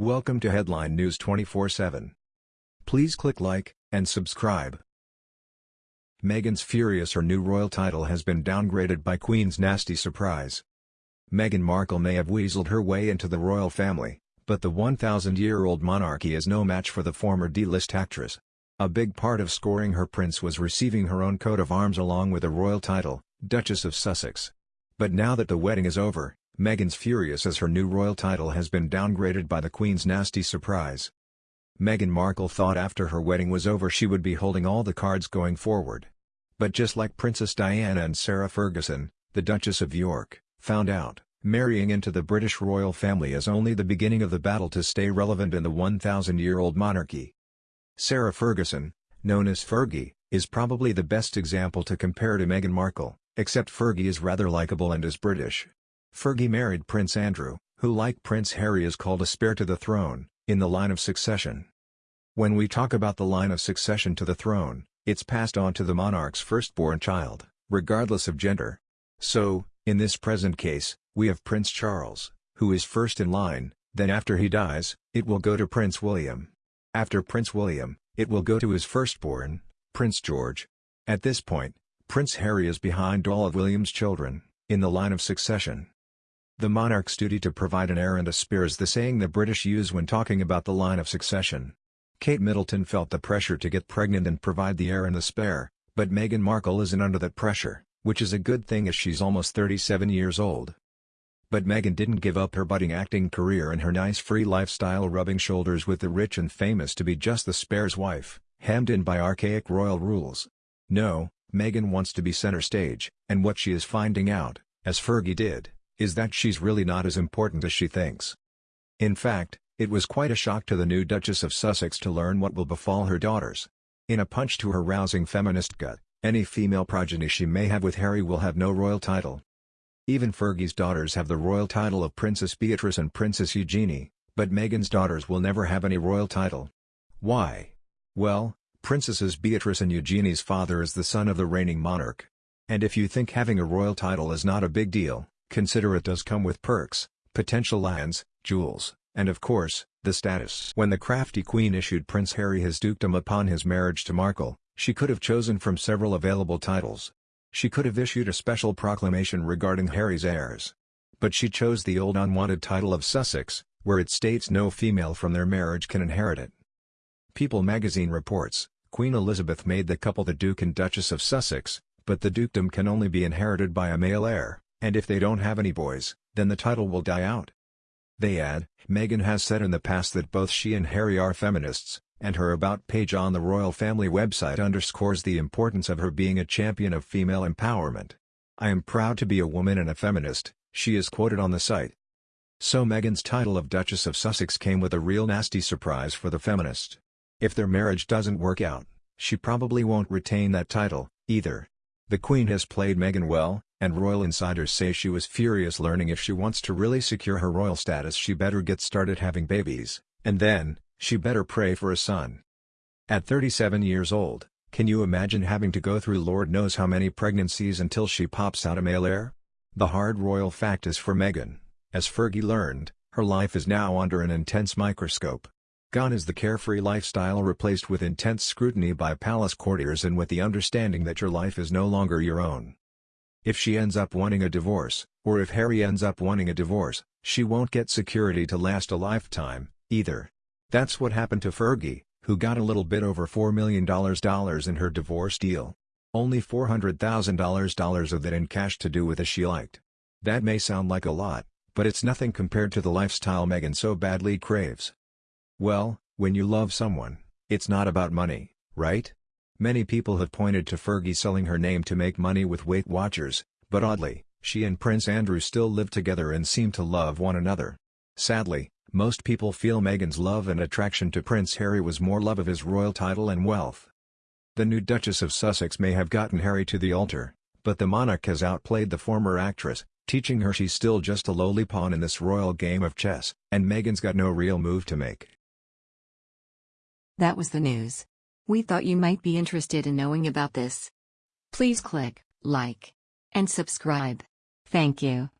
Welcome to Headline News 24/7. Please click like and subscribe. Meghan's furious her new royal title has been downgraded by Queen's nasty surprise. Meghan Markle may have weaseled her way into the royal family, but the 1,000-year-old monarchy is no match for the former D-list actress. A big part of scoring her prince was receiving her own coat of arms along with a royal title, Duchess of Sussex. But now that the wedding is over, Meghan's furious as her new royal title has been downgraded by the Queen's nasty surprise. Meghan Markle thought after her wedding was over she would be holding all the cards going forward. But just like Princess Diana and Sarah Ferguson, the Duchess of York, found out, marrying into the British royal family is only the beginning of the battle to stay relevant in the 1,000-year-old monarchy. Sarah Ferguson, known as Fergie, is probably the best example to compare to Meghan Markle, except Fergie is rather likable and is British. Fergie married Prince Andrew, who like Prince Harry is called a spare to the throne, in the line of succession. When we talk about the line of succession to the throne, it's passed on to the monarch's firstborn child, regardless of gender. So, in this present case, we have Prince Charles, who is first in line, then after he dies, it will go to Prince William. After Prince William, it will go to his firstborn, Prince George. At this point, Prince Harry is behind all of William's children, in the line of succession. The monarch's duty to provide an heir and a spare is the saying the British use when talking about the line of succession. Kate Middleton felt the pressure to get pregnant and provide the heir and the spare, but Meghan Markle isn't under that pressure, which is a good thing as she's almost 37 years old. But Meghan didn't give up her budding acting career and her nice free lifestyle rubbing shoulders with the rich and famous to be just the spare's wife, hemmed in by archaic royal rules. No, Meghan wants to be center stage, and what she is finding out, as Fergie did, is that she's really not as important as she thinks. In fact, it was quite a shock to the new Duchess of Sussex to learn what will befall her daughters. In a punch to her rousing feminist gut, any female progeny she may have with Harry will have no royal title. Even Fergie's daughters have the royal title of Princess Beatrice and Princess Eugenie, but Meghan's daughters will never have any royal title. Why? Well, Princesses Beatrice and Eugenie's father is the son of the reigning monarch. And if you think having a royal title is not a big deal, Consider it does come with perks, potential lands, jewels, and of course, the status. When the crafty queen issued Prince Harry his dukedom upon his marriage to Markle, she could have chosen from several available titles. She could have issued a special proclamation regarding Harry's heirs. But she chose the old unwanted title of Sussex, where it states no female from their marriage can inherit it. People magazine reports, Queen Elizabeth made the couple the Duke and Duchess of Sussex, but the dukedom can only be inherited by a male heir and if they don't have any boys, then the title will die out. They add, Meghan has said in the past that both she and Harry are feminists, and her About page on the royal family website underscores the importance of her being a champion of female empowerment. I am proud to be a woman and a feminist, she is quoted on the site. So Meghan's title of Duchess of Sussex came with a real nasty surprise for the feminist. If their marriage doesn't work out, she probably won't retain that title, either. The Queen has played Meghan well, and royal insiders say she was furious learning if she wants to really secure her royal status she better get started having babies, and then, she better pray for a son. At 37 years old, can you imagine having to go through Lord knows how many pregnancies until she pops out a male heir? The hard royal fact is for Meghan, as Fergie learned, her life is now under an intense microscope. Gone is the carefree lifestyle replaced with intense scrutiny by palace courtiers and with the understanding that your life is no longer your own. If she ends up wanting a divorce, or if Harry ends up wanting a divorce, she won't get security to last a lifetime, either. That's what happened to Fergie, who got a little bit over $4 million in her divorce deal. Only $400,000 of that in cash to do with as she liked. That may sound like a lot, but it's nothing compared to the lifestyle Meghan so badly craves. Well, when you love someone, it's not about money, right? Many people have pointed to Fergie selling her name to make money with Weight Watchers, but oddly, she and Prince Andrew still live together and seem to love one another. Sadly, most people feel Meghan's love and attraction to Prince Harry was more love of his royal title and wealth. The new Duchess of Sussex may have gotten Harry to the altar, but the monarch has outplayed the former actress, teaching her she's still just a lowly pawn in this royal game of chess, and Meghan's got no real move to make. That was the news. We thought you might be interested in knowing about this. Please click like and subscribe. Thank you.